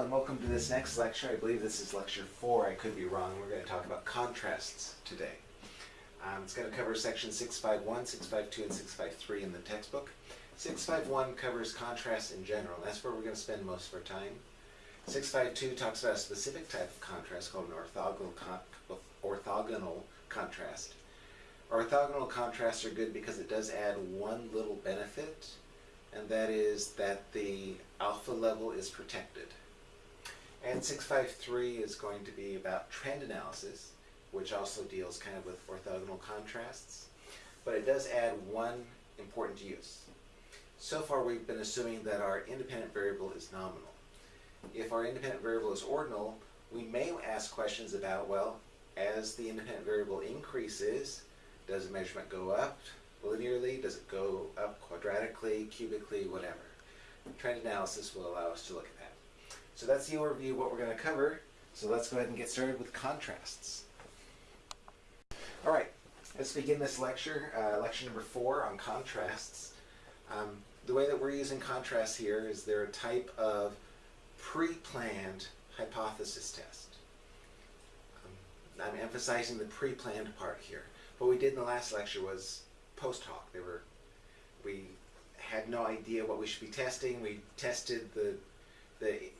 and welcome to this next lecture. I believe this is lecture four. I could be wrong. We're going to talk about contrasts today. Um, it's going to cover section 651, 652, and 653 in the textbook. 651 covers contrasts in general. That's where we're going to spend most of our time. 652 talks about a specific type of contrast called an orthogonal, con orthogonal contrast. Orthogonal contrasts are good because it does add one little benefit, and that is that the alpha level is protected. And 653 is going to be about trend analysis, which also deals kind of with orthogonal contrasts. But it does add one important use. So far we've been assuming that our independent variable is nominal. If our independent variable is ordinal, we may ask questions about, well, as the independent variable increases, does the measurement go up linearly? Does it go up quadratically, cubically, whatever? Trend analysis will allow us to look at that. So that's the overview of what we're going to cover. So let's go ahead and get started with contrasts. All right, let's begin this lecture, uh, lecture number four on contrasts. Um, the way that we're using contrasts here is they're a type of pre-planned hypothesis test. Um, I'm emphasizing the pre-planned part here. What we did in the last lecture was post hoc. They were, we had no idea what we should be testing. We tested the, the, the, the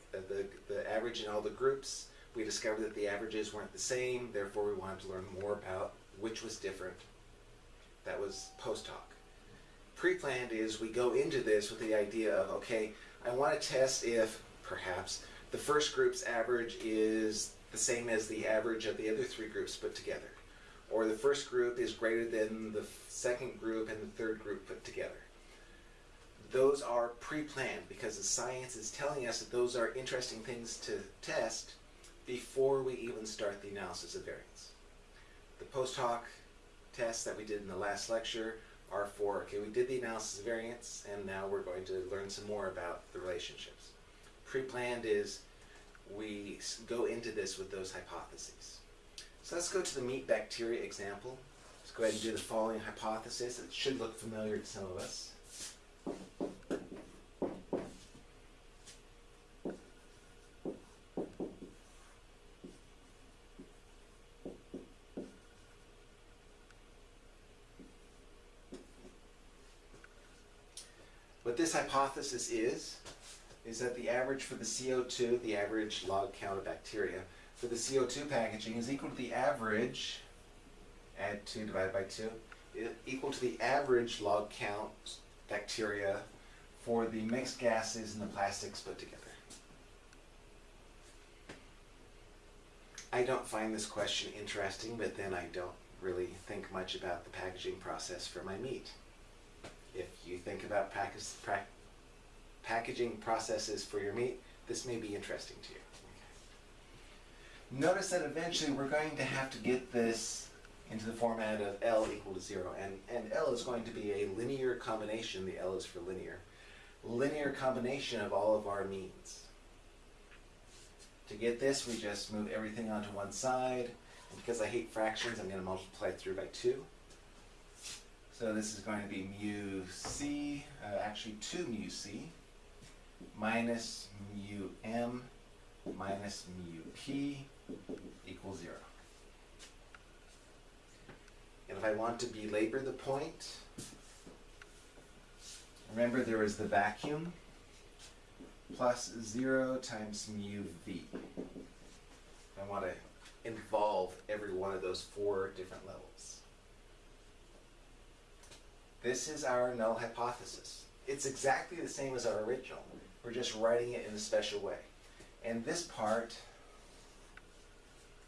average in all the groups. We discovered that the averages weren't the same. Therefore, we wanted to learn more about which was different. That was post hoc. Pre-planned is we go into this with the idea of, okay, I want to test if, perhaps, the first group's average is the same as the average of the other three groups put together. Or the first group is greater than the second group and the third group put together. Those are pre-planned because the science is telling us that those are interesting things to test before we even start the analysis of variance. The post hoc tests that we did in the last lecture are for, okay, we did the analysis of variance and now we're going to learn some more about the relationships. Pre-planned is we go into this with those hypotheses. So let's go to the meat bacteria example. Let's go ahead and do the following hypothesis. It should look familiar to some of us. What this hypothesis is, is that the average for the CO2, the average log count of bacteria, for the CO2 packaging is equal to the average, add 2 divided by 2, equal to the average log count bacteria for the mixed gases and the plastics put together. I don't find this question interesting, but then I don't really think much about the packaging process for my meat. If you think about packaging processes for your meat, this may be interesting to you. Notice that eventually we're going to have to get this into the format of L equal to zero, and, and L is going to be a linear combination, the L is for linear, linear combination of all of our means. To get this, we just move everything onto one side, and because I hate fractions, I'm going to multiply through by 2. So this is going to be mu c, uh, actually 2 mu c, minus mu m minus mu p equals 0. And if I want to belabor the point, remember there is the vacuum plus 0 times mu v. I want to involve every one of those four different levels. This is our null hypothesis. It's exactly the same as our original. We're just writing it in a special way. And this part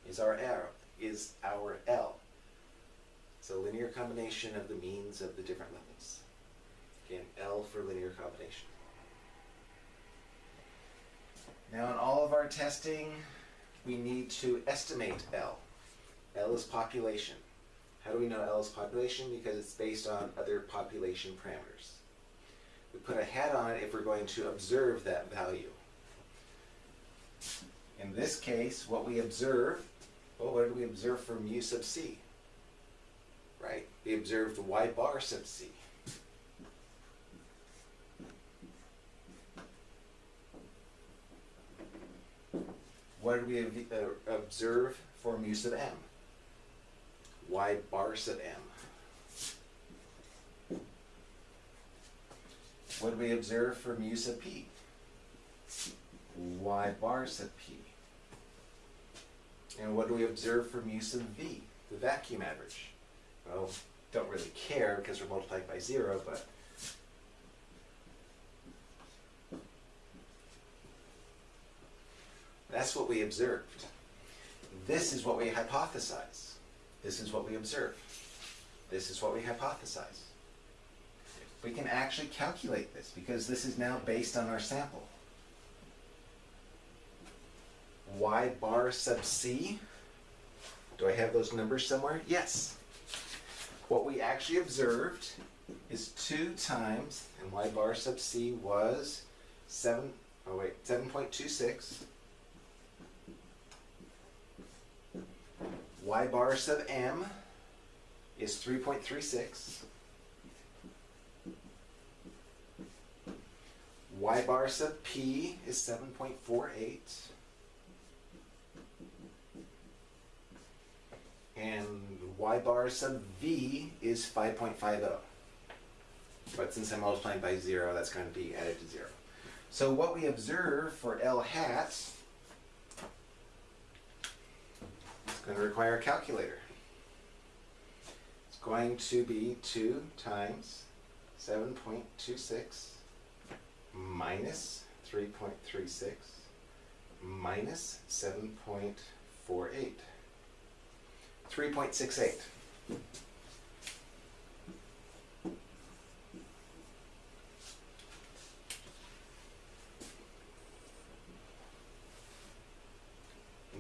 is our arrow, is our L. It's a linear combination of the means of the different levels. Again, L for linear combination. Now in all of our testing, we need to estimate L. L is population. How do we know L is population? Because it's based on other population parameters. We put a hat on it if we're going to observe that value. In this case, what we observe, well, what did we observe for mu sub c? Right, we observed y bar sub c. What did we uh, observe for mu sub m? Y bar sub m. What do we observe for mu sub p? y bar sub p. And what do we observe for mu sub v, the vacuum average? Well, don't really care because we're multiplied by zero, but that's what we observed. This is what we hypothesize. This is what we observe. This is what we hypothesize. We can actually calculate this because this is now based on our sample. Y bar sub C. Do I have those numbers somewhere? Yes. What we actually observed is 2 times, and Y bar sub C was 7, oh wait, 7.26. Y bar sub M is 3.36. Y bar sub P is 7.48. And Y bar sub V is 5.50. But since I'm multiplying by zero, that's going to be added to zero. So what we observe for L hat is going to require a calculator. It's going to be 2 times 7.26 minus 3.36 minus 7.48. 3.68.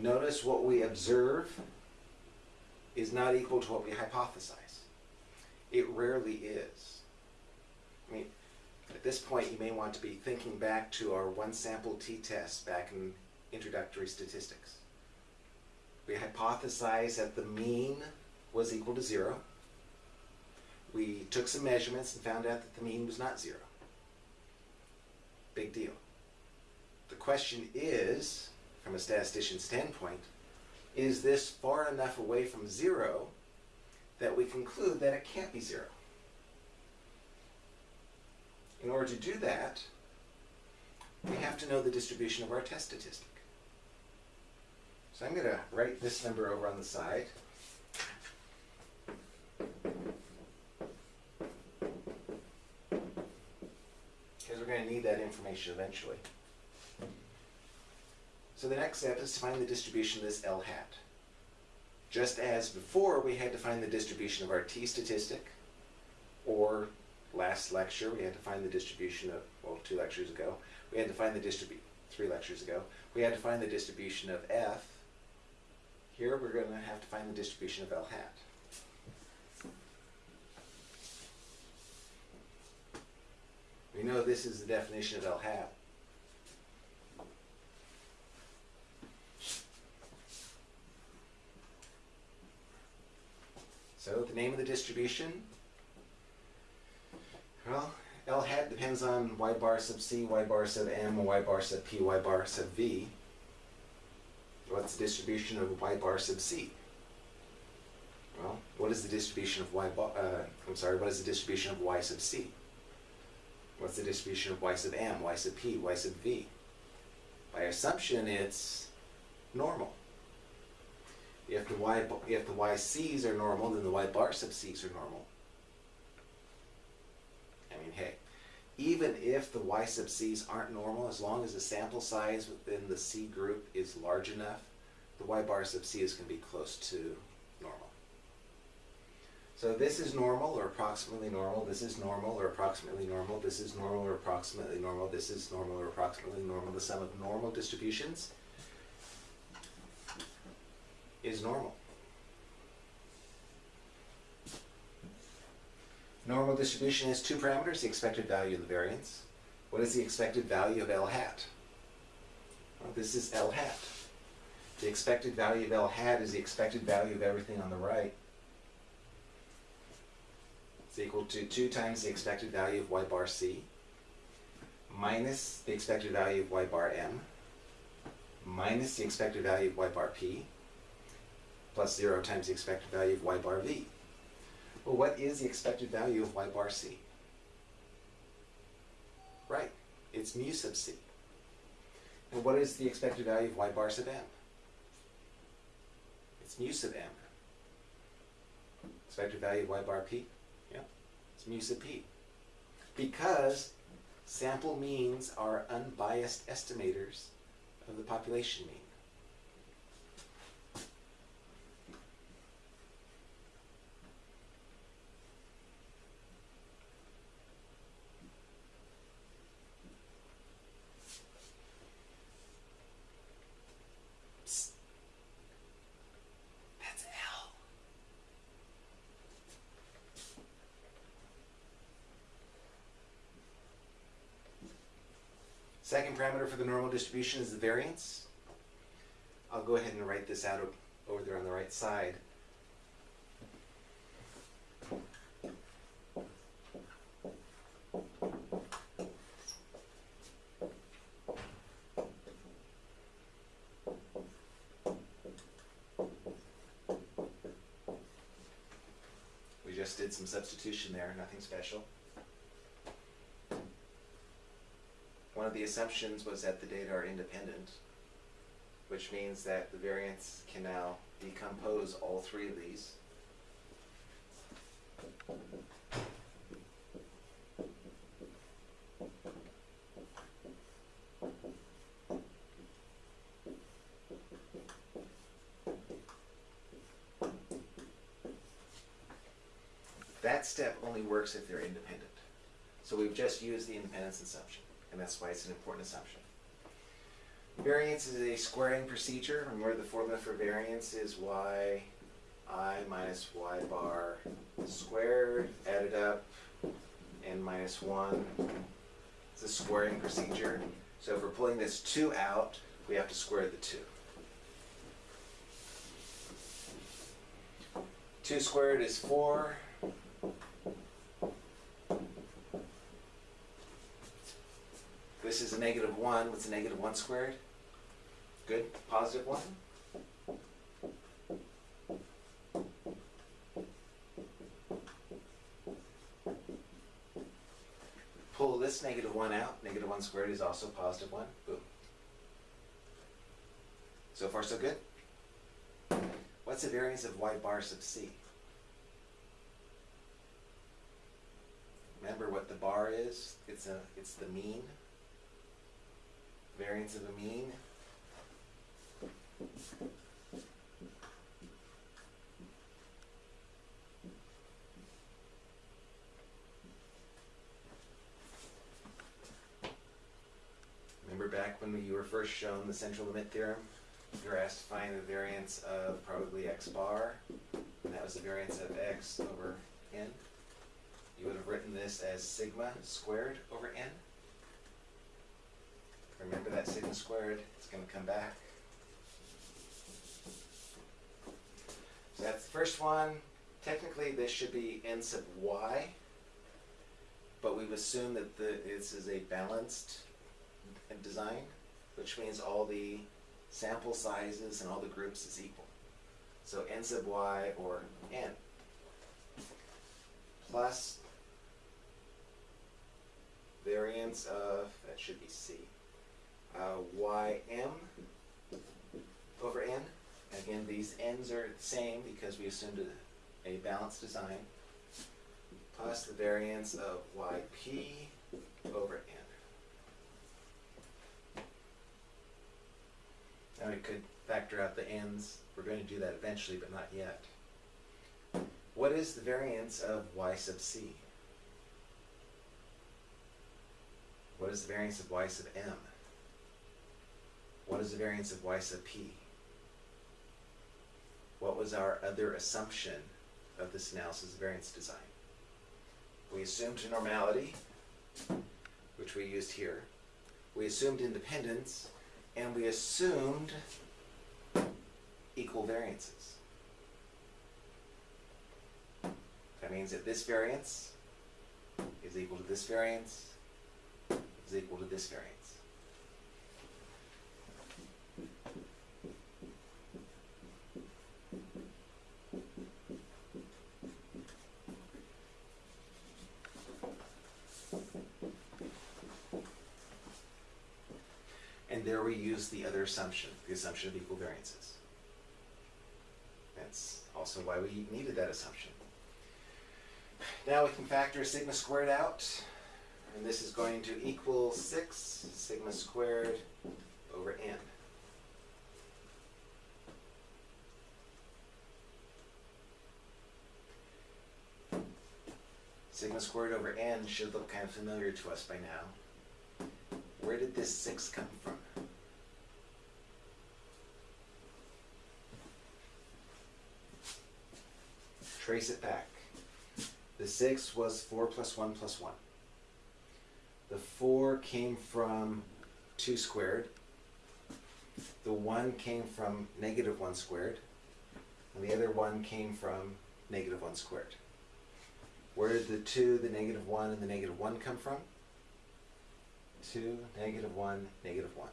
Notice what we observe is not equal to what we hypothesize. It rarely is. I mean, at this point, you may want to be thinking back to our one sample t-test back in introductory statistics. We hypothesized that the mean was equal to zero. We took some measurements and found out that the mean was not zero. Big deal. The question is, from a statistician's standpoint, is this far enough away from zero that we conclude that it can't be zero? In order to do that, we have to know the distribution of our test statistic. So I'm going to write this number over on the side. Because we're going to need that information eventually. So the next step is to find the distribution of this L hat. Just as before we had to find the distribution of our t statistic, or last lecture we had to find the distribution of, well, two lectures ago, we had to find the distribution, three lectures ago, we had to find the distribution of f. Here we're going to have to find the distribution of L hat. We know this is the definition of L hat. So the name of the distribution, well, L hat depends on y bar sub c, y bar sub m, y bar sub p, y bar sub v. What's the distribution of y bar sub c? Well, what is the distribution of y bar, uh, I'm sorry, what is the distribution of y sub c? What's the distribution of y sub m, y sub p, y sub v? By assumption, it's normal. If the y if the yc's are normal, then the y bar sub c's are normal. I mean, hey, even if the y sub c's aren't normal, as long as the sample size within the c group is large enough, the y bar sub c is going to be close to normal. So this is normal or approximately normal, this is normal or approximately normal, this is normal or approximately normal, this is normal or approximately normal. The sum of normal distributions is normal. Normal distribution has two parameters, the expected value and the variance. What is the expected value of L hat? Well, this is L hat. The expected value of L hat is the expected value of everything on the right. It's equal to 2 times the expected value of y bar c minus the expected value of y bar m minus the expected value of y bar p plus 0 times the expected value of y bar v. Well, what is the expected value of y bar c? Right, it's mu sub c. And what is the expected value of y bar sub m? It's mu sub m. Expected value of y bar p? Yeah, it's mu sub p. Because sample means are unbiased estimators of the population mean. Psst. That's L. Second parameter for the normal distribution is the variance. I'll go ahead and write this out over there on the right side. We just did some substitution there, nothing special. One of the assumptions was that the data are independent, which means that the variance can now decompose all three of these. That step only works if they're independent. So we've just used the independence assumption, and that's why it's an important assumption. Variance is a squaring procedure. Remember the formula for variance is y i minus y bar squared, added up, n minus 1. It's a squaring procedure. So if we're pulling this 2 out, we have to square the 2. 2 squared is 4. This is a negative 1. What's a negative 1 squared? Good. Positive 1? Pull this negative 1 out. Negative 1 squared is also positive 1. Boom. So far, so good? What's the variance of y bar sub c? Remember what the bar is? It's a it's the mean. Variance of a mean. Remember back when you were first shown the central limit theorem? You were asked to find the variance of probably x bar, and that was the variance of x over n. You would have written this as sigma squared over n. Remember that sigma squared, it's gonna come back. So that's the first one. Technically, this should be n sub y, but we've assumed that the, this is a balanced design, which means all the sample sizes and all the groups is equal. So n sub y or n plus variance of, that should be c, uh, ym over n. Again, these n's are the same because we assumed a, a balanced design, plus the variance of yp over n. Now we could factor out the n's. We're going to do that eventually, but not yet. What is the variance of y sub c? What is the variance of y sub m? What is the variance of y sub p? What was our other assumption of this analysis of variance design? We assumed normality, which we used here. We assumed independence, and we assumed equal variances. That means that this variance is equal to this variance is equal to this variance. There we use the other assumption, the assumption of equal variances. That's also why we needed that assumption. Now we can factor sigma squared out, and this is going to equal 6 sigma squared over n. Sigma squared over n should look kind of familiar to us by now. Where did this 6 come from? Trace it back. The 6 was 4 plus 1 plus 1. The 4 came from 2 squared. The 1 came from negative 1 squared. And the other 1 came from negative 1 squared. Where did the 2, the negative 1, and the negative 1 come from? 2, negative 1, negative 1.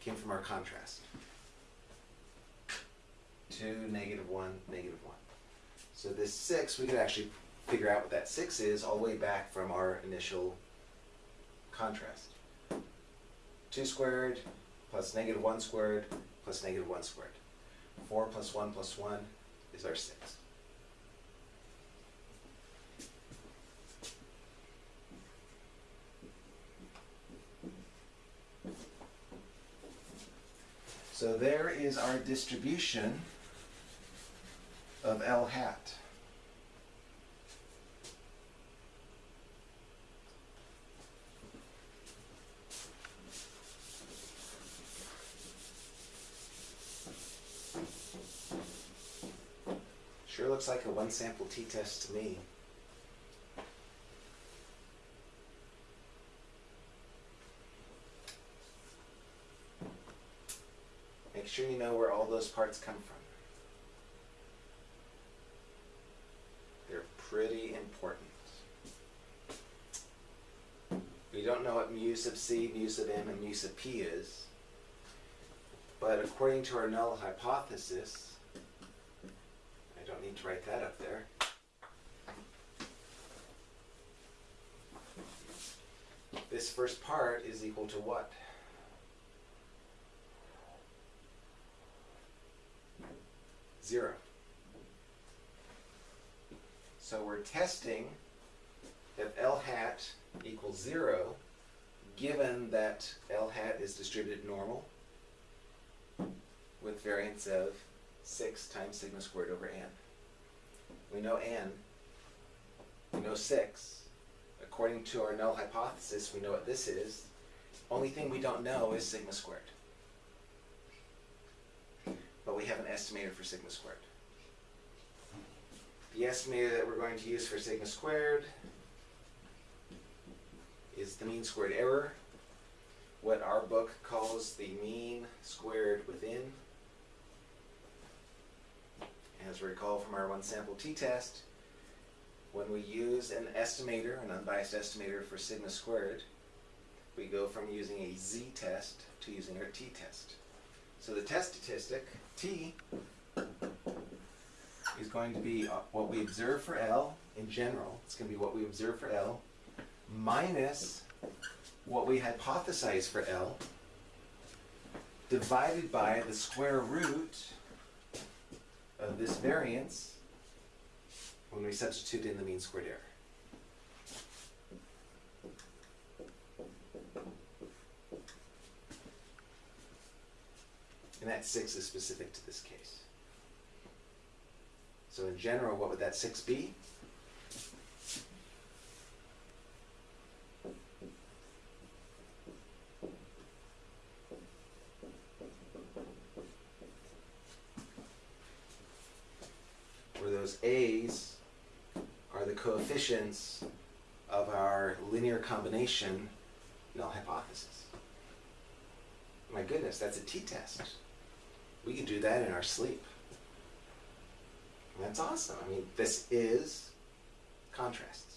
Came from our contrast. 2, negative 1, negative 1. So this 6, we could actually figure out what that 6 is all the way back from our initial contrast. 2 squared plus negative 1 squared plus negative 1 squared. 4 plus 1 plus 1 is our 6. So there is our distribution of L hat. Sure looks like a one sample t-test to me. Sure you know where all those parts come from. They're pretty important. We don't know what mu sub c, mu sub m, and mu sub p is, but according to our null hypothesis, I don't need to write that up there. This first part is equal to what? Zero. So we're testing if L hat equals zero, given that L hat is distributed normal with variance of 6 times sigma squared over n. We know n, we know 6. According to our null hypothesis, we know what this is. Only thing we don't know is sigma squared. But we have an estimator for sigma squared. The estimator that we're going to use for sigma squared is the mean squared error, what our book calls the mean squared within. As we recall from our one sample t-test, when we use an estimator, an unbiased estimator for sigma squared, we go from using a z-test to using our t-test. So the test statistic, t, is going to be uh, what we observe for L in general. It's going to be what we observe for L minus what we hypothesize for L divided by the square root of this variance when we substitute in the mean squared error. And that 6 is specific to this case. So in general, what would that 6 be? Where those a's are the coefficients of our linear combination null hypothesis. My goodness, that's a t-test. We can do that in our sleep. That's awesome. I mean, this is contrasts.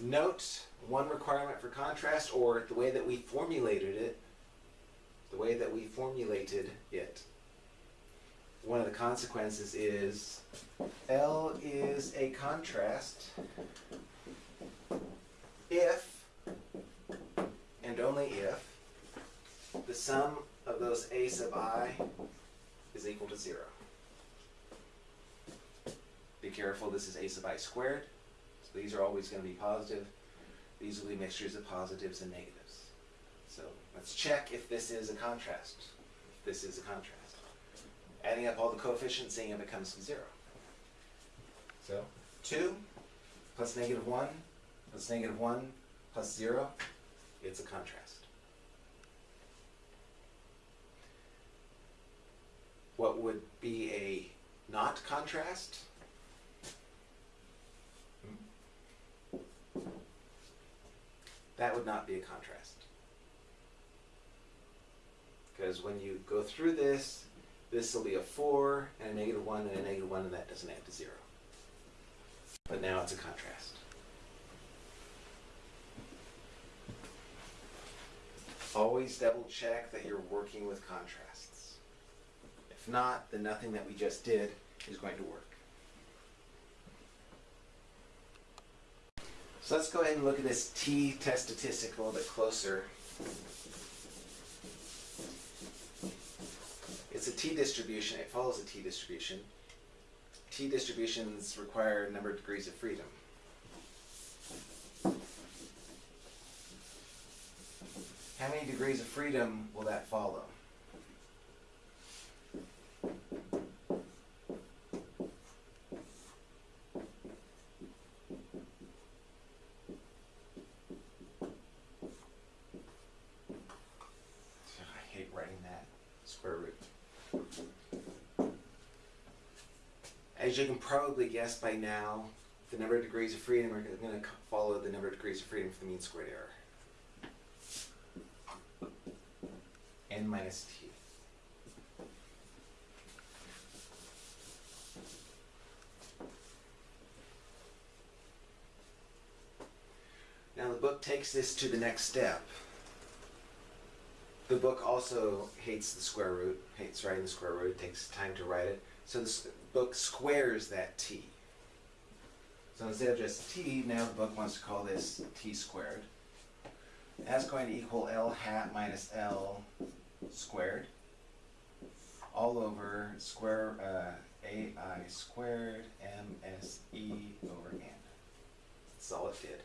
Note one requirement for contrast, or the way that we formulated it, the way that we formulated it. One of the consequences is L is a contrast if, and only if, the sum of those a sub i is equal to zero. Be careful, this is a sub i squared, so these are always going to be positive. These will be mixtures of positives and negatives. So let's check if this is a contrast. If this is a contrast. Adding up all the coefficients, seeing if it comes to zero. So 2 plus negative 1 plus negative 1 plus 0, it's a contrast. What would be a not contrast? That would not be a contrast. Because when you go through this, this will be a 4 and a negative 1 and a negative 1 and that doesn't add to 0. But now it's a contrast. Always double check that you're working with contrasts. Not, then nothing that we just did is going to work. So let's go ahead and look at this t-test statistic a little bit closer. It's a t-distribution. It follows a t-distribution. T-distributions require a number of degrees of freedom. How many degrees of freedom will that follow? I hate writing that square root. As you can probably guess by now, the number of degrees of freedom are going to follow the number of degrees of freedom for the mean squared error. n minus t. Now the book takes this to the next step. The book also hates the square root, hates writing the square root, it takes time to write it. So the book squares that t. So instead of just t, now the book wants to call this t squared. That's going to equal L hat minus L squared all over square uh, AI squared MSE over n. That's all it did.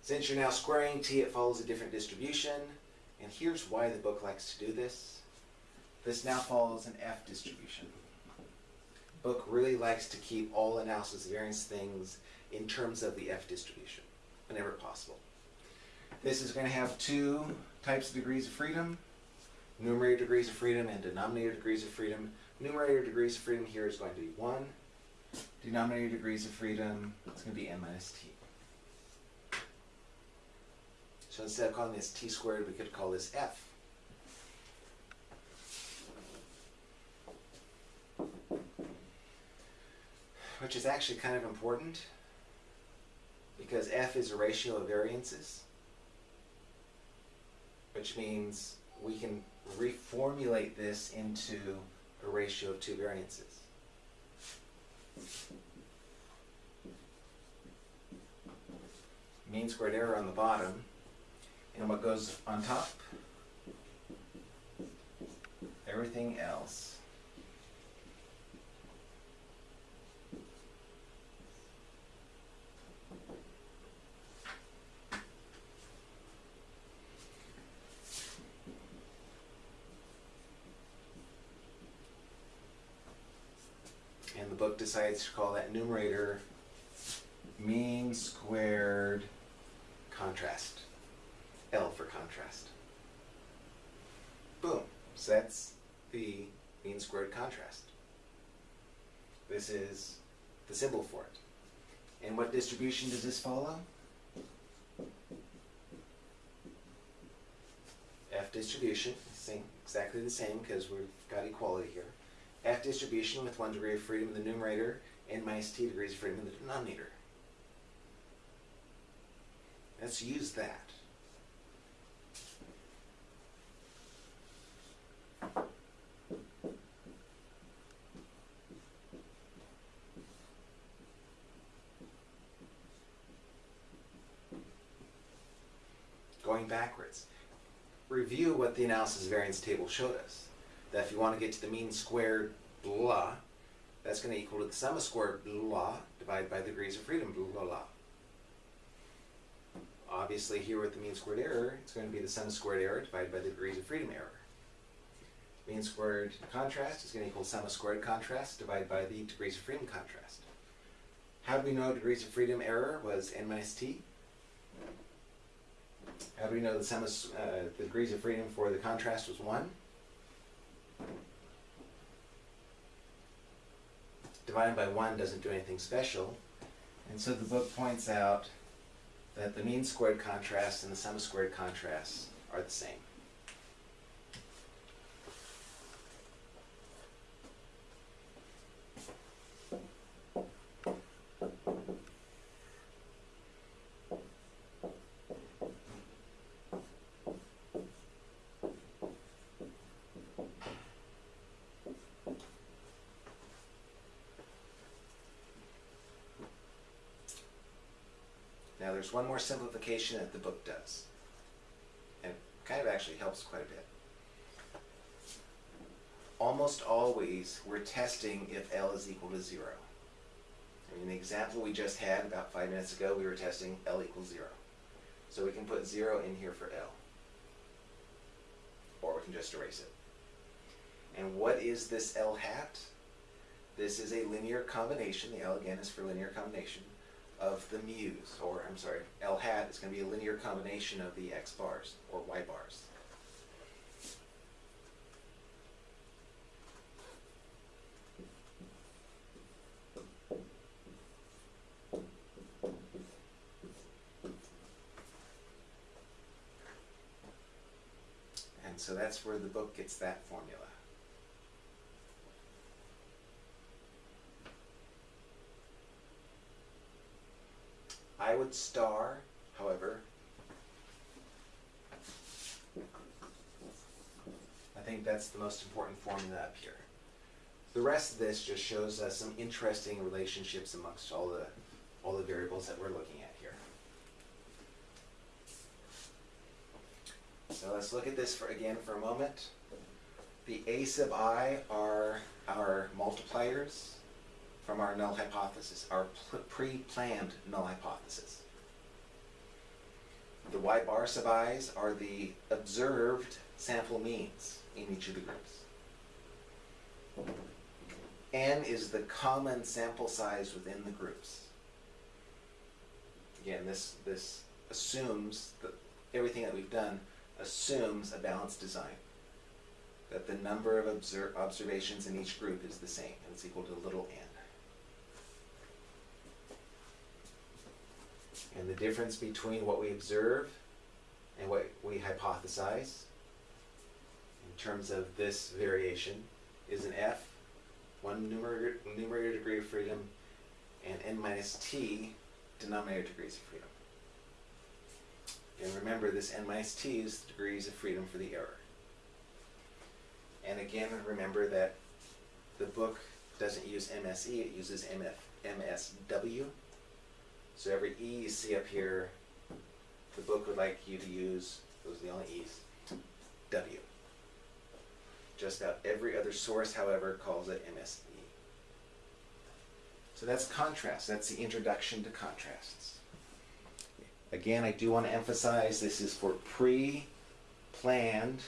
Since you're now squaring t, it follows a different distribution. And here's why the book likes to do this. This now follows an F distribution. Book really likes to keep all analysis variance things in terms of the F distribution, whenever possible. This is going to have two types of degrees of freedom, numerator degrees of freedom and denominator degrees of freedom. Numerator degrees of freedom here is going to be 1. Denominator degrees of freedom, it's going to be n minus t. So instead of calling this t squared, we could call this f. Which is actually kind of important because f is a ratio of variances which means we can reformulate this into a ratio of two variances. Mean squared error on the bottom, and what goes on top? Everything else. and the book decides to call that numerator mean squared contrast. L for contrast. Boom. So that's the mean squared contrast. This is the symbol for it. And what distribution does this follow? F distribution, same, exactly the same because we've got equality here. F distribution with one degree of freedom in the numerator and minus t degrees of freedom in the denominator. Let's use that. Going backwards. review what the analysis variance table showed us. That if you want to get to the mean squared blah, that's going to equal to the sum of squared blah divided by the degrees of freedom blah blah. Obviously here with the mean squared error, it's going to be the sum of squared error divided by the degrees of freedom error. Mean squared contrast is going to equal sum of squared contrast divided by the degrees of freedom contrast. How do we know degrees of freedom error was n minus t? How do we know the sum of uh, the degrees of freedom for the contrast was 1? Divided by 1 doesn't do anything special. And so the book points out that the mean squared contrast and the sum of squared contrasts are the same. Now there's one more simplification that the book does. And kind of actually helps quite a bit. Almost always we're testing if L is equal to zero. I mean, the example we just had about five minutes ago, we were testing L equals zero. So we can put zero in here for L. Or we can just erase it. And what is this L hat? This is a linear combination. The L again is for linear combination of the mu's, or I'm sorry, L hat is going to be a linear combination of the x bars, or y bars. And so that's where the book gets that formula. Would star, however, I think that's the most important formula up here. The rest of this just shows us some interesting relationships amongst all the all the variables that we're looking at here. So let's look at this for again for a moment. The a sub i are our multipliers from our null hypothesis, our pre-planned null hypothesis. The y bar sub i's are the observed sample means in each of the groups. N is the common sample size within the groups. Again, this, this assumes that everything that we've done assumes a balanced design. That the number of obser observations in each group is the same, and it's equal to little n. And the difference between what we observe and what we hypothesize in terms of this variation is an f, one numerator, numerator degree of freedom, and n minus t denominator degrees of freedom. And remember, this n minus t is the degrees of freedom for the error. And again, remember that the book doesn't use MSE, it uses MF, MSW. So every E you see up here, the book would like you to use, those are the only E's, W. Just about every other source, however, calls it MSE. So that's contrast. That's the introduction to contrasts. Again, I do want to emphasize this is for pre-planned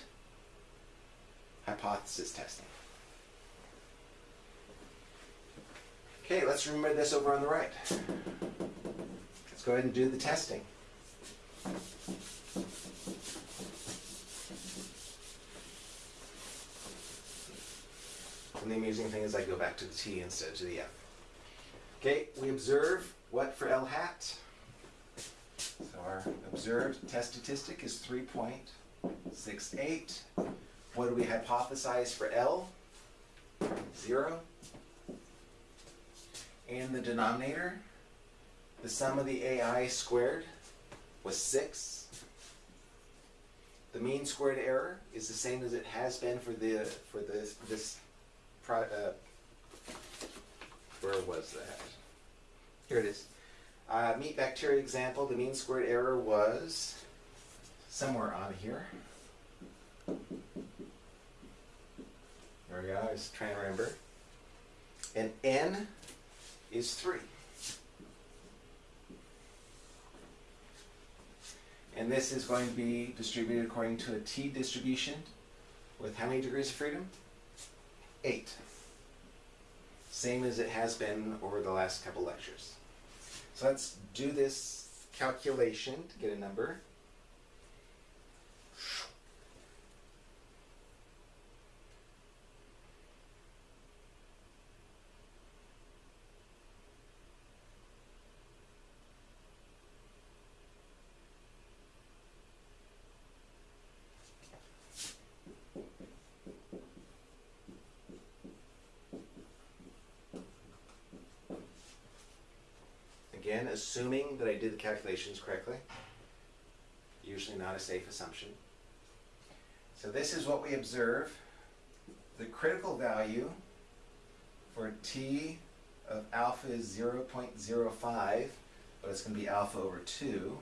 hypothesis testing. Okay, let's remember this over on the right. Let's go ahead and do the testing. And the amusing thing is I go back to the T instead of the F. Okay, we observe what for L hat? So our observed test statistic is 3.68. What do we hypothesize for L? Zero. And the denominator, the sum of the AI squared was 6. The mean squared error is the same as it has been for the for this this pro, uh, where was that? Here it is. Uh, meat bacteria example, the mean squared error was somewhere on here. There we go, I was trying to remember. And n is 3. And this is going to be distributed according to a t distribution with how many degrees of freedom? 8. Same as it has been over the last couple lectures. So let's do this calculation to get a number. Again, assuming that I did the calculations correctly. Usually not a safe assumption. So this is what we observe. The critical value for t of alpha is 0.05, but it's going to be alpha over 2.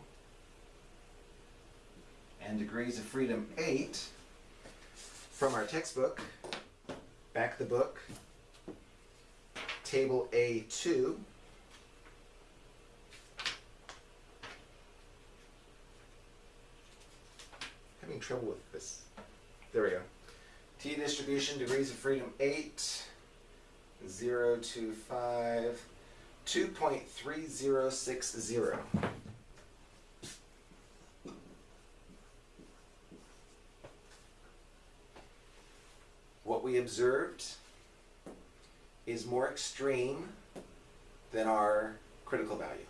And degrees of freedom 8 from our textbook, back the book, table A2. Having trouble with this. There we go. T distribution, degrees of freedom 8, 0 to 5, 2.3060. What we observed is more extreme than our critical value.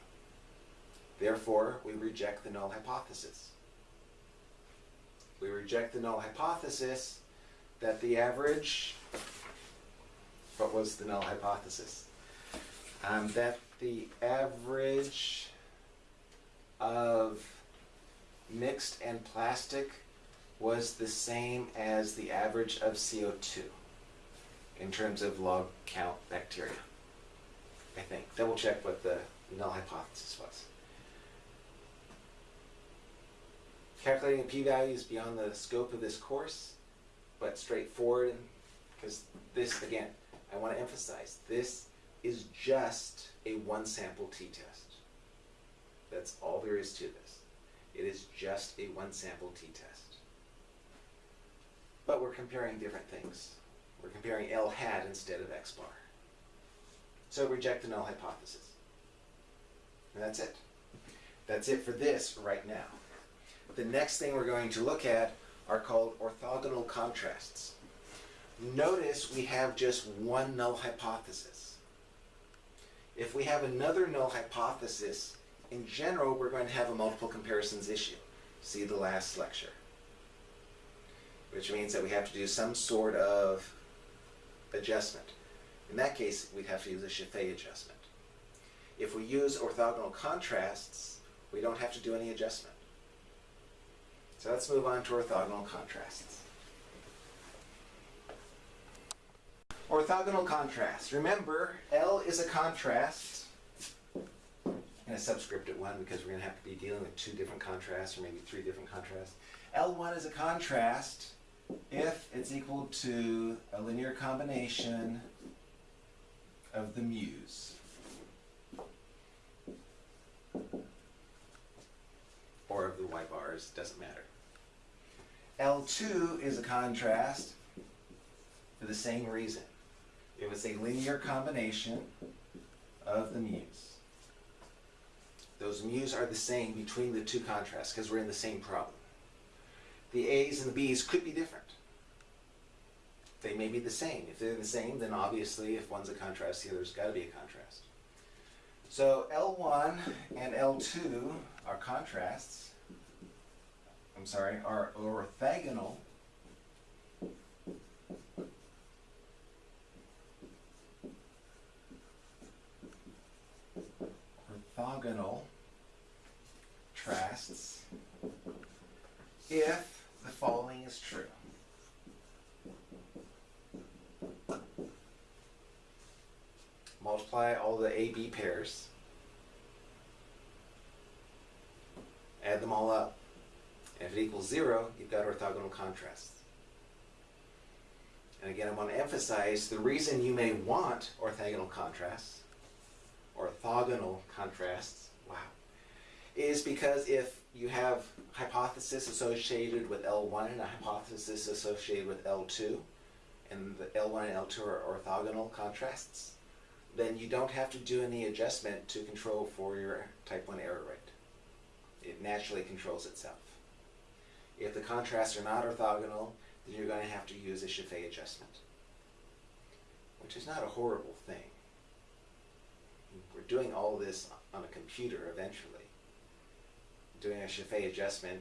Therefore, we reject the null hypothesis we reject the null hypothesis that the average, what was the null hypothesis? Um, that the average of mixed and plastic was the same as the average of CO2 in terms of log count bacteria. I think. Double check what the null hypothesis was. Calculating p-value is beyond the scope of this course, but straightforward, because this, again, I want to emphasize, this is just a one sample t-test. That's all there is to this. It is just a one sample t-test. But we're comparing different things. We're comparing L hat instead of X bar. So reject the null hypothesis. And that's it. That's it for this right now. The next thing we're going to look at are called orthogonal contrasts. Notice we have just one null hypothesis. If we have another null hypothesis, in general, we're going to have a multiple comparisons issue. See the last lecture. Which means that we have to do some sort of adjustment. In that case, we'd have to use a Scheffé adjustment. If we use orthogonal contrasts, we don't have to do any adjustment. So let's move on to orthogonal contrasts. Orthogonal contrast. Remember, L is a contrast and a subscripted one because we're going to have to be dealing with two different contrasts or maybe three different contrasts. L1 is a contrast if it's equal to a linear combination of the mu's. Or of the y bars, doesn't matter. L2 is a contrast for the same reason. It was a linear combination of the mu's. Those mu's are the same between the two contrasts because we're in the same problem. The A's and the B's could be different. They may be the same. If they're the same, then obviously if one's a contrast, the other's got to be a contrast. So L1 and L2 are contrasts. I'm sorry, are orthogonal orthogonal trasts if the following is true. Multiply all the AB pairs, add them all up, and if it equals zero, you've got orthogonal contrasts. And again, I want to emphasize the reason you may want orthogonal contrasts, orthogonal contrasts, wow, is because if you have hypothesis associated with L1 and a hypothesis associated with L2, and the L1 and L2 are orthogonal contrasts, then you don't have to do any adjustment to control for your type 1 error rate. It naturally controls itself. If the contrasts are not orthogonal, then you're going to have to use a Scheffé adjustment, which is not a horrible thing. We're doing all this on a computer eventually. Doing a Scheffé adjustment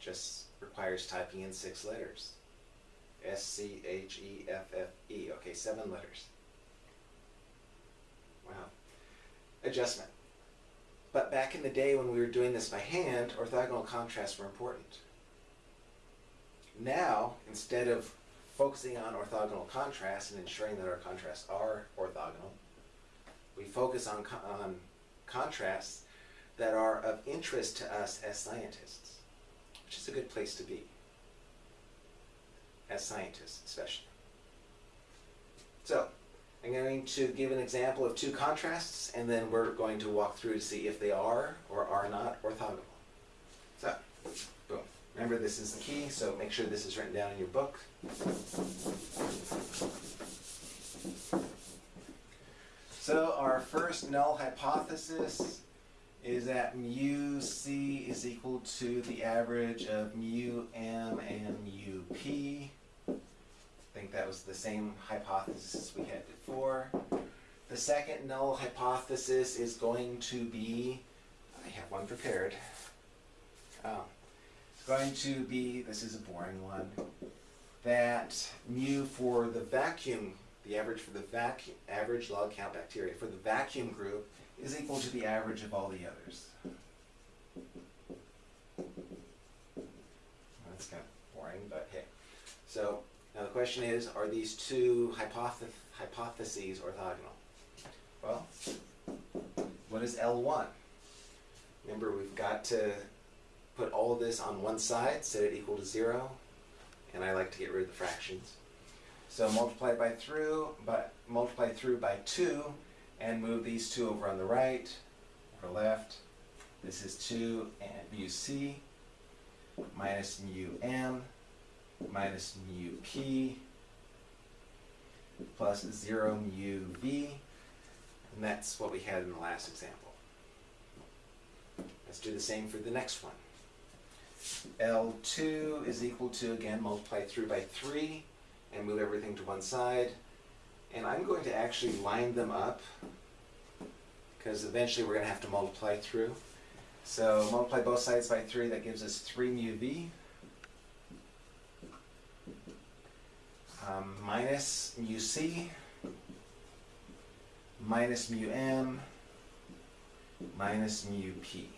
just requires typing in six letters. S C H E F F E. Okay, seven letters. Wow. Adjustment. But back in the day when we were doing this by hand, orthogonal contrasts were important. Now, instead of focusing on orthogonal contrasts and ensuring that our contrasts are orthogonal, we focus on, on contrasts that are of interest to us as scientists, which is a good place to be, as scientists especially. So, I'm going to give an example of two contrasts, and then we're going to walk through to see if they are or are not orthogonal. So, boom. Remember, this is the key, so make sure this is written down in your book. So our first null hypothesis is that mu c is equal to the average of mu m and mu p. I think that was the same hypothesis we had before. The second null hypothesis is going to be, I have one prepared. Oh, going to be, this is a boring one, that mu for the vacuum, the average for the vacuum, average log count bacteria for the vacuum group is equal to the average of all the others. That's kind of boring, but hey. So now the question is, are these two hypothe hypotheses orthogonal? Well, what is L1? Remember, we've got to put all this on one side, set it equal to zero, and I like to get rid of the fractions. So multiply by through, but multiply through by two, and move these two over on the right or left. This is 2 and mu c minus mu m minus mu p plus 0 mu v. And that's what we had in the last example. Let's do the same for the next one. L2 is equal to, again, multiply through by 3 and move everything to one side. And I'm going to actually line them up because eventually we're going to have to multiply through. So multiply both sides by 3, that gives us 3 mu v. Um, minus mu c, minus mu m, minus mu p.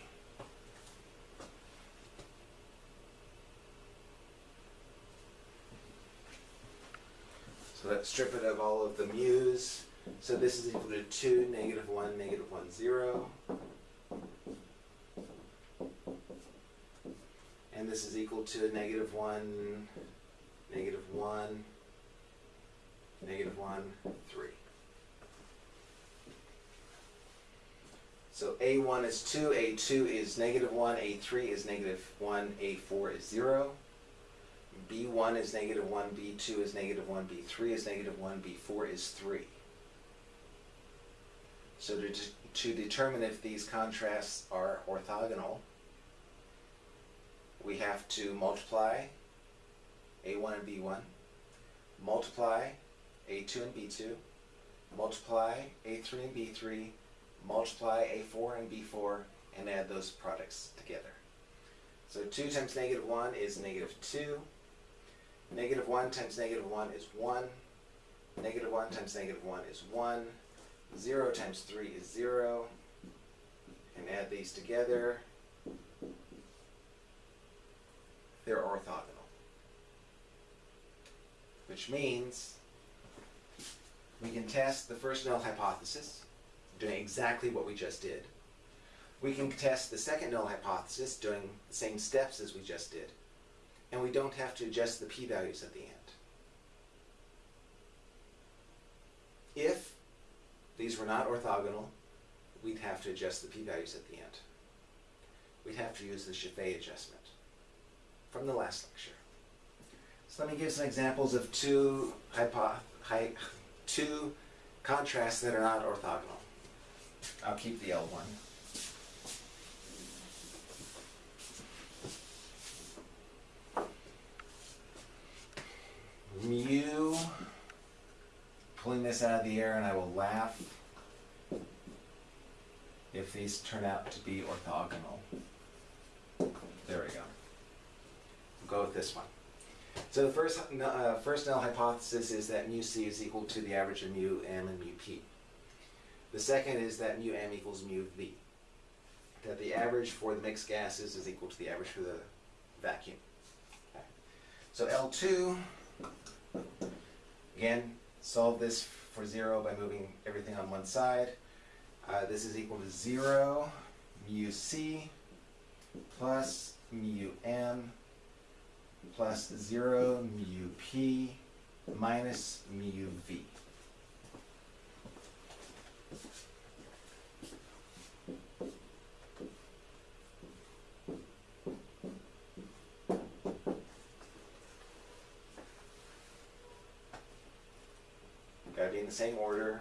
So let's strip it of all of the mu's. So this is equal to 2, negative 1, negative 1, 0. And this is equal to negative 1, negative 1, negative 1, 3. So A1 is 2, A2 is negative 1, A3 is negative 1, A4 is 0. B1 is negative 1, B2 is negative 1, B3 is negative 1, B4 is 3. So to, to determine if these contrasts are orthogonal, we have to multiply A1 and B1, multiply A2 and B2, multiply A3 and B3, multiply A4 and B4, and add those products together. So 2 times negative 1 is negative 2. Negative 1 times negative 1 is 1. Negative 1 times negative 1 is 1. 0 times 3 is 0. And add these together. They're orthogonal. Which means we can test the first null hypothesis, doing exactly what we just did. We can test the second null hypothesis, doing the same steps as we just did and we don't have to adjust the p-values at the end. If these were not orthogonal, we'd have to adjust the p-values at the end. We'd have to use the Scheffé adjustment from the last lecture. So let me give some examples of two, hypo, hy, two contrasts that are not orthogonal. I'll keep the L1. Mew pulling this out of the air and I will laugh if these turn out to be orthogonal. There we go. We'll go with this one. So the first, uh, first null hypothesis is that mu c is equal to the average of mu m and mu p. The second is that mu m equals mu v. That the average for the mixed gases is equal to the average for the vacuum. Okay. So L2 again, solve this for zero by moving everything on one side. Uh, this is equal to zero mu c plus mu m plus 0 mu p minus mu v. Gotta be same order.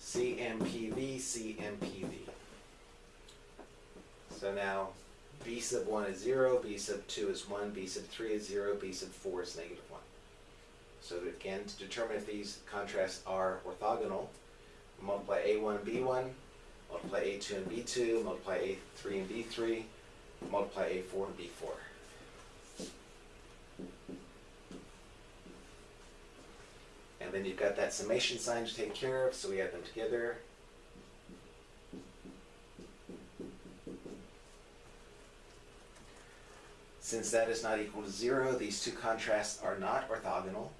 CMPV, CMPV. So now b sub 1 is 0, b sub 2 is 1, b sub 3 is 0, b sub 4 is negative 1. So again, to determine if these contrasts are orthogonal, multiply a1 and b1, multiply a2 and b2, multiply a3 and b3, multiply a4 and b4. And then you've got that summation sign to take care of, so we add them together. Since that is not equal to zero, these two contrasts are not orthogonal,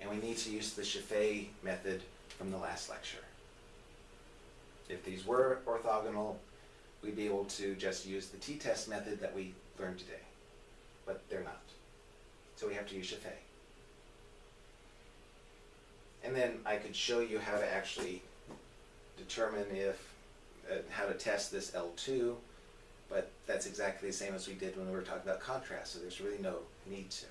and we need to use the Scheffé method from the last lecture. If these were orthogonal, we'd be able to just use the t-test method that we learned today, but they're not. So we have to use Scheffé. And then I could show you how to actually determine if, uh, how to test this L2 but that's exactly the same as we did when we were talking about contrast, so there's really no need to.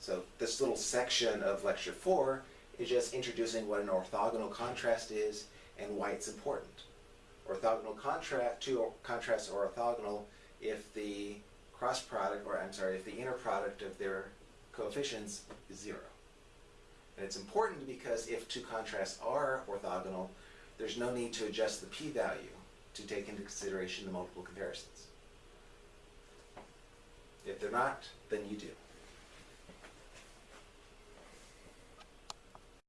So this little section of lecture four is just introducing what an orthogonal contrast is and why it's important. Orthogonal contrast, two contrasts are orthogonal if the cross product, or I'm sorry, if the inner product of their coefficients is zero. And it's important because if two contrasts are orthogonal, there's no need to adjust the p-value to take into consideration the multiple comparisons. If they're not, then you do.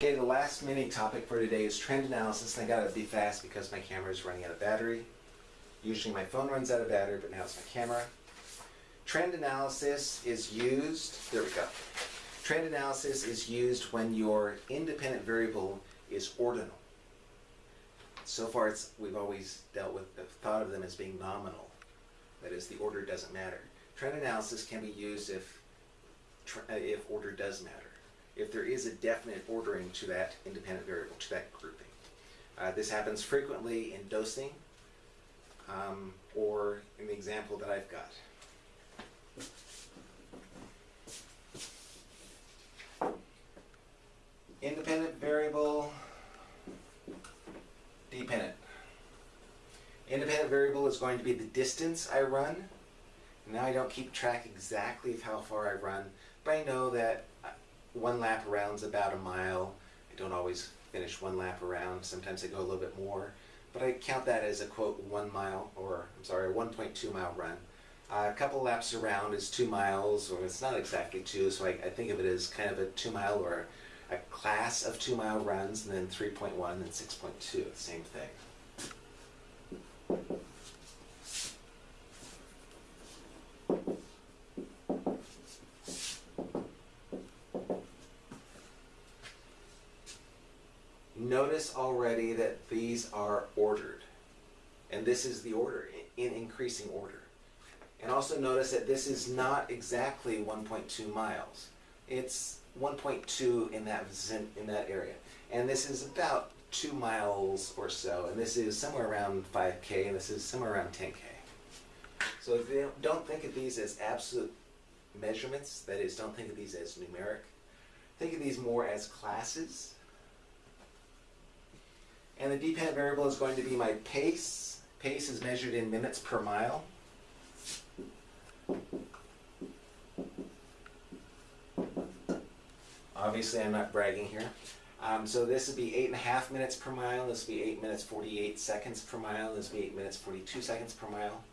Okay, the last mini topic for today is trend analysis, and I gotta be fast because my camera is running out of battery. Usually my phone runs out of battery, but now it's my camera. Trend analysis is used, there we go. Trend analysis is used when your independent variable is ordinal. So far, it's, we've always dealt with, the thought of them as being nominal. That is, the order doesn't matter. Trend analysis can be used if, if order does matter. If there is a definite ordering to that independent variable, to that grouping. Uh, this happens frequently in dosing, um, or in the example that I've got. Independent variable dependent. Independent variable is going to be the distance I run. Now I don't keep track exactly of how far I run, but I know that uh, one lap around is about a mile. I don't always finish one lap around. Sometimes I go a little bit more, but I count that as a quote one mile, or I'm sorry, a 1.2 mile run. Uh, a couple laps around is two miles, or it's not exactly two, so I, I think of it as kind of a two mile or a class of two mile runs, and then 3.1 and 6.2, same thing. Notice already that these are ordered. And this is the order, in increasing order. And also notice that this is not exactly 1.2 miles. It's 1.2 in that in that area, and this is about two miles or so, and this is somewhere around 5k, and this is somewhere around 10k. So don't think of these as absolute measurements, that is, don't think of these as numeric. Think of these more as classes. And the dependent variable is going to be my pace. Pace is measured in minutes per mile. Obviously, I'm not bragging here. Um, so this would be eight and a half minutes per mile. This would be eight minutes 48 seconds per mile. This would be eight minutes 42 seconds per mile.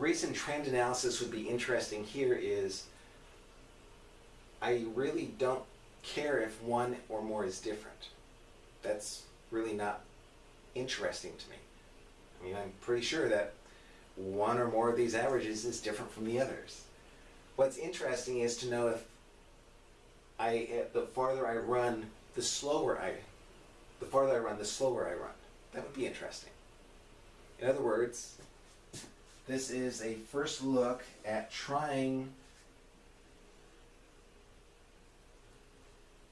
The reason trend analysis would be interesting here is I really don't care if one or more is different. That's really not interesting to me. I mean, I'm pretty sure that one or more of these averages is different from the others. What's interesting is to know if I, eh, the farther I run, the slower I, the farther I run, the slower I run. That would be interesting. In other words, this is a first look at trying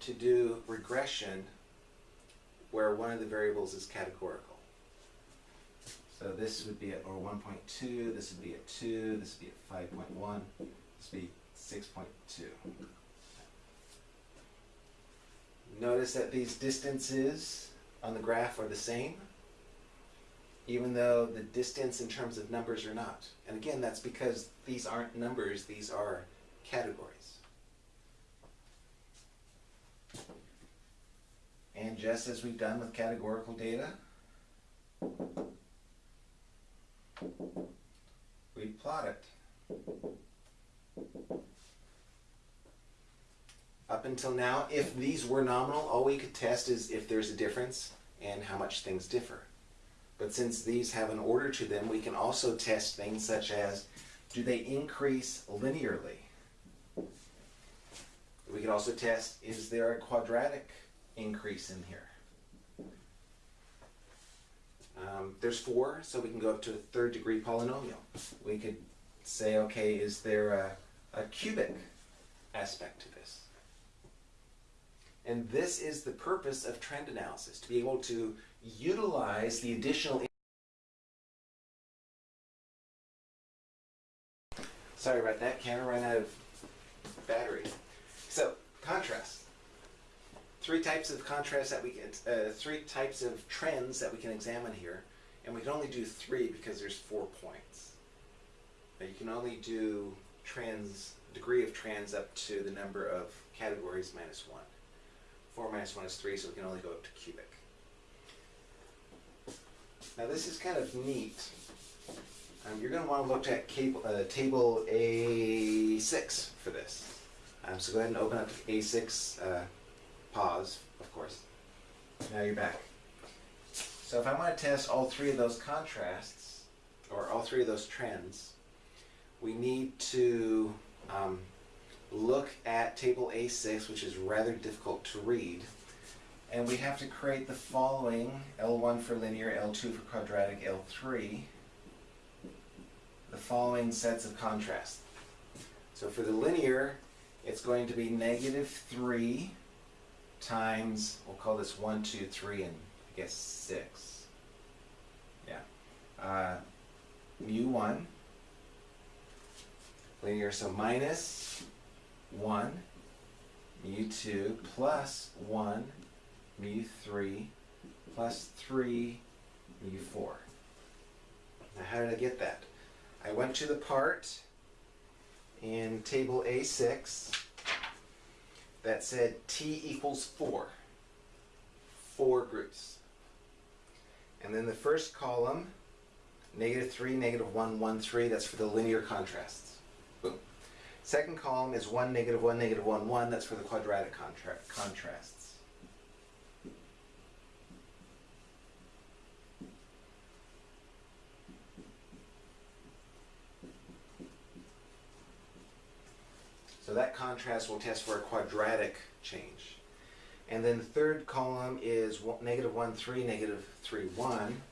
to do regression where one of the variables is categorical. So this would be at or 1.2, this would be at 2, this would be at 5.1, this would be 6.2. Notice that these distances on the graph are the same, even though the distance in terms of numbers are not. And again, that's because these aren't numbers, these are categories. And just as we've done with categorical data, we plot it. Up until now, if these were nominal, all we could test is if there's a difference and how much things differ. But since these have an order to them, we can also test things such as, do they increase linearly? We could also test, is there a quadratic increase in here? Um, there's four, so we can go up to a third degree polynomial. We could say, okay, is there a, a cubic aspect to this? And this is the purpose of trend analysis, to be able to utilize the additional Sorry about that, camera ran out of battery. So, contrast. Three types of contrast that we can, uh, three types of trends that we can examine here. And we can only do three because there's four points. Now you can only do trends, degree of trends up to the number of categories minus one. Four minus one is three, so we can only go up to cubic. Now this is kind of neat. Um, you're going to want to look at cable, uh, table A6 for this. Um, so go ahead and open up A6, uh, pause, of course. Now you're back. So if I want to test all three of those contrasts, or all three of those trends, we need to um, look at table A6, which is rather difficult to read. And we have to create the following, L1 for linear, L2 for quadratic, L3, the following sets of contrast. So for the linear, it's going to be negative 3 times, we'll call this 1, 2, 3, and I guess 6. Yeah. Uh, mu 1, linear, so minus 1, mu 2, plus 1, mu 3, plus 3, mu 4. Now how did I get that? I went to the part in table A6 that said t equals 4. Four groups. And then the first column, negative 3, negative 1, 1, 3, that's for the linear contrasts. Boom. Second column is 1, negative 1, negative 1, 1, that's for the quadratic contra contrasts. That contrast will test for a quadratic change. And then the third column is one- negative 1, 3, negative 3, 1.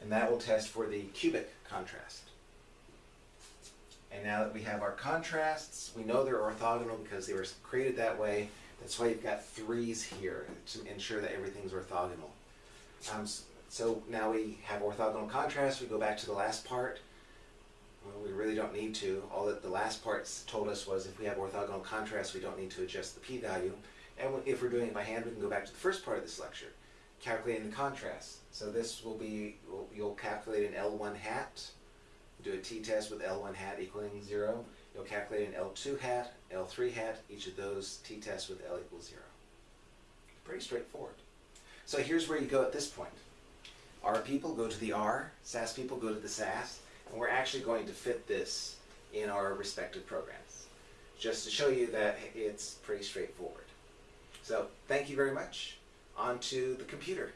And that will test for the cubic contrast. And now that we have our contrasts, we know they're orthogonal because they were created that way. That's why you've got threes here to ensure that everything's orthogonal. Um, so now we have orthogonal contrast. We go back to the last part. Well, we really don't need to. All that the last part told us was if we have orthogonal contrast, we don't need to adjust the p-value. And if we're doing it by hand, we can go back to the first part of this lecture, calculating the contrast. So this will be, you'll calculate an L1 hat, do a t-test with L1 hat equaling 0. You'll calculate an L2 hat, L3 hat, each of those t-tests with L equals 0. Pretty straightforward. So here's where you go at this point. R people go to the R, SAS people go to the SAS, and we're actually going to fit this in our respective programs, just to show you that it's pretty straightforward. So thank you very much. On to the computer.